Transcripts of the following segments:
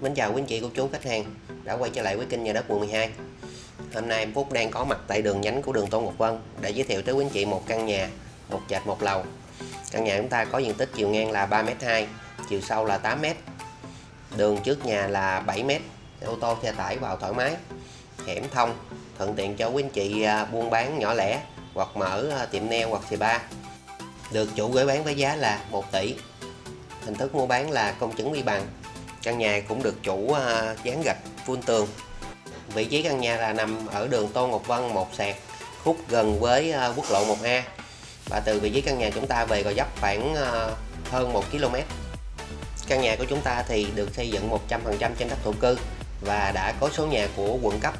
Mến chào quý anh chị, cô chú, khách hàng. Đã quay trở lại với kênh nhà đất quận 12 Hôm nay em Phúc đang có mặt tại đường nhánh của đường Tôn Ngọc Vân để giới thiệu tới quý anh chị một căn nhà, một trệt một lầu. Căn nhà chúng ta có diện tích chiều ngang là 3m2 chiều sâu là 8m đường trước nhà là 7m ô tô, xe tải vào thoải mái, hẻm thông, thuận tiện cho quý anh chị à, buôn bán nhỏ lẻ hoặc mở à, tiệm nail hoặc xì ba. được chủ gửi bán với giá là 1 tỷ. Hình thức mua bán là công chứng vi bằng căn nhà cũng được chủ à, dán gạch phun tường. Vị trí căn nhà là nằm ở đường Tô Ngọc Vân, một sạc khúc gần với à, quốc lộ 1A và từ vị trí căn nhà chúng ta về Gò Dấp khoảng à, hơn 1 km căn nhà của chúng ta thì được xây dựng 100% trên đất thổ cư và đã có số nhà của quận cấp.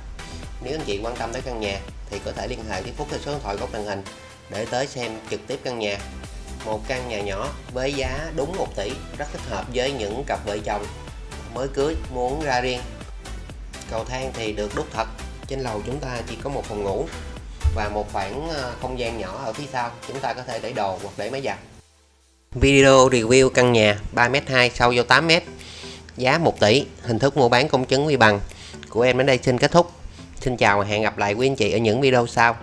Nếu anh chị quan tâm tới căn nhà thì có thể liên hệ với Phúc theo số điện thoại góc màn hình để tới xem trực tiếp căn nhà. Một căn nhà nhỏ với giá đúng 1 tỷ, rất thích hợp với những cặp vợ chồng mới cưới, muốn ra riêng. Cầu thang thì được đúc thật. Trên lầu chúng ta chỉ có một phòng ngủ và một khoảng ờ, không gian nhỏ ở phía sau. Chúng ta có thể để đồ hoặc để máy giặt. Video review căn nhà 3m2 sâu vô 8m giá 1 tỷ. Hình thức mua bán công chứng vi bằng. Của em đến đây xin kết thúc. Xin chào và hẹn gặp lại quý anh chị ở những video sau.